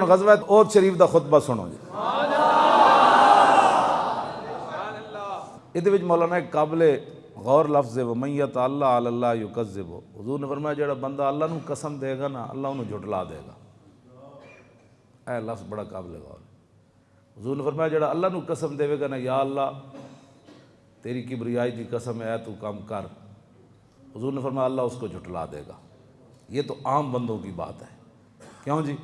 غزوہ اوت شریف دا خطبہ سنو جی۔ یہ مولانا ایک قابل غور لفظ ہے ومیت اللہ اللہ یکذب حضور نے فرمایا جڑا بندہ اللہ نو قسم دے گا نا اللہ انہوں جھٹلا دے گا۔ اے لفظ بڑا قابل غور ہے۔ حضور نے فرمایا جڑا اللہ نو قسم دے گا نا یا اللہ تیری کبریائی دی قسم ہے اے تو کام کر۔ حضور نے فرمایا اللہ اس کو جھٹلا دے گا۔ یہ تو عام بندوں کی بات ہے۔ کیوں جی؟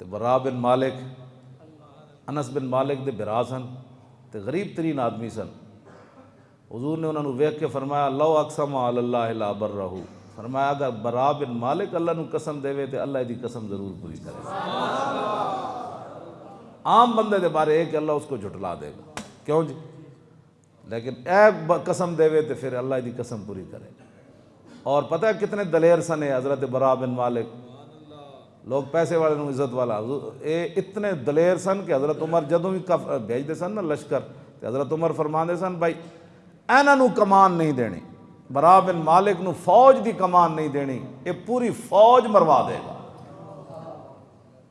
تے برا بن مالک، انس بن مالک دے برا سن تے غریب ترین آدمی سن۔ حضور نے انہوں نے ویخ کے فرمایا، لو اقسم اللہ لا بر رہو فرمایا، اگر برا بن مالک اللہ نو قسم دے تے اللہ دی قسم ضرور پوری کرے۔ عام بندے دے بارے ایک اللہ اس کو جھٹلا دے گا۔ کیوں جی؟ لیکن اے قسم دے تے پھر اللہ دی قسم پوری کرے۔ اور پتہ ہے کتنے دلیر سن حضرت برا بن مالک؟ لوگ پیسے والے نو عزت والا۔ اے اتنے دلیر سن کہ حضرت عمر جدوں بھی بھیج دے سن نا لشکر، تے حضرت عمر فرما دے سن، بھائی اینا نو کمان نہیں دینی۔ برا بن مالک نو فوج دی کمان نہیں دینی۔ اے پوری فوج مروا دے گا۔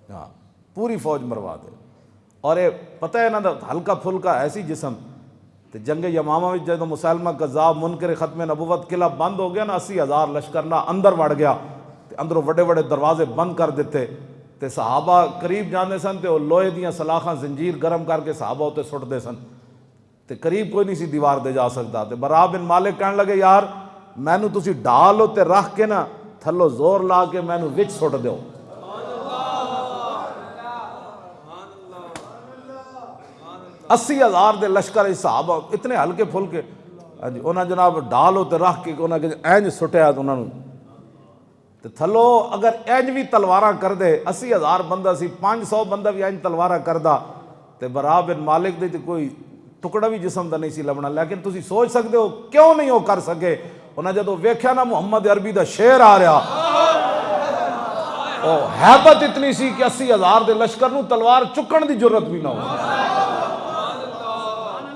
ہاں پوری فوج مروا دے۔ اور اے، پتہ ہے نا ہلکا پھلکا ایسی جسم، تے جنگ یمامہ میں جدو مسلمہ قذاب منکر ختم نبوت قلعہ بند ہو گیا نا، اسی ہزار لشکر نہ اندر وڑ گیا۔ اندروں وڈے وڈے دروازے بند کر دیتے، تے صحابہ قریب جانے سن تے وہ لوہے دیاں سلاخاں زنجیر گرم کر کے صحابہ ہوتے سٹ دے سن۔ تے قریب کوئی نہیں سی دیوار دے جا سکتا۔ تے برا بن مالک کہنے لگے، یار، مینو تسی ڈالو تے رکھ کے نا، تھلو زور لا کے مینو وچ سٹ دیو۔ اسی ہزار دے لشکر صحابہ، اتنے ہلکے پھلکے۔ ہاں جی انہاں جناب ڈالو تے رکھ کے انہاں کہ اینج سٹیا تو انہاں تے تھلو اگر اینج بھی تلواراں کر دے، اسی ہزار بندہ سی پانچ سو بندہ بھی اینج تلواراں کردا تے برا بن مالک دے تے کوئی ٹکڑا بھی جسم دا نہیں سی لبنا۔ لیکن تسی سوچ سکتے ہو، کیوں نہیں ہو کر سکے؟ انہاں جدو ویکھیا نا محمد عربی دا شعر آ رہا۔ او حیبت اتنی سی کہ اسی ہزار دے لشکر نو تلوار چکن دی جرت بھی نہ ہو۔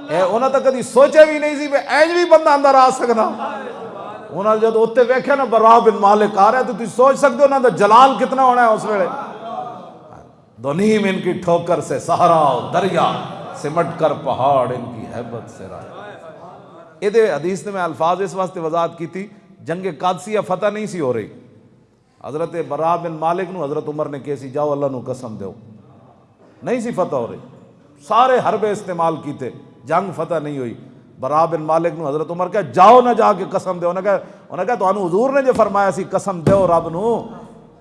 اے، انہاں تا کدی سوچے بھی نہیں سی کہ اینج بھی بندہ اندر آ سکدا انہاں ویکھیا نا برا بن مالک آ رہا ہے، تو تسی سوچ سکتے ہو انہاں دا جلال کتنا ہونا ہے اس ویلے۔ دونیم ان کی ٹھوکر سے سہارا، دریا سمٹ کر پہاڑ ان کی حیبت سے رائے۔ یہ حدیث نے میں الفاظ اس واسطے وضاحت کی تھی جنگ قادسیہ فتح نہیں سی ہو رہی۔ حضرت برا بن مالک نو حضرت عمر نے کیسی جاؤ اللہ نو قسم دیو نہیں سی فتح ہو رہی۔ سارے حربے استعمال کیتے، جنگ فتح نہیں ہوئی۔ برا بن مالک نو حضرت عمر کہا، جاؤ نہ جا کے قسم دیو انہیں کہا انہیں کہا تو انہوں حضور نے جو فرمایا سی، قسم دیو رب نو۔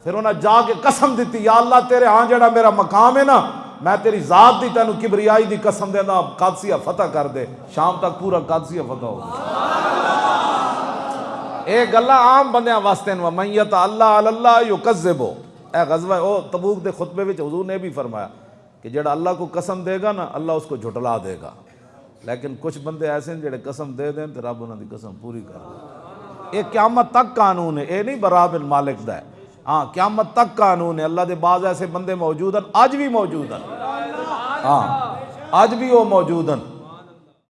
پھر انہیں جا کے قسم دیتی یا اللہ تیرے ہاں جڑا میرا مقام ہے نا، میں تیری ذات دی تینوں کبریائی دی قسم دینا قادسیہ فتح کر دے۔ شام تک پورا قادسیہ فتح ہو اے گلا عام بندیاں واسطے نو میت اللہ اللہ یکذبو۔ اے غزوہ، او تبوک دے خطبے وچ حضور نے بھی فرمایا کہ جڑا اللہ کو قسم دے گا نا، اللہ اس کو جھٹلا دے گا۔ لیکن کچھ بندے ایسے ہیں جڑے قسم دے دیں تو رب انہوں دی قسم پوری کر دیں۔ یہ قیامت تک قانون ہے اے نہیں برا بن مالک دا ہے۔ ہاں قیامت تک قانون ہے۔ اللہ دے بعض ایسے بندے موجود ہیں، آج بھی موجود ہیں۔ ہاں آج بھی وہ موجود ہیں۔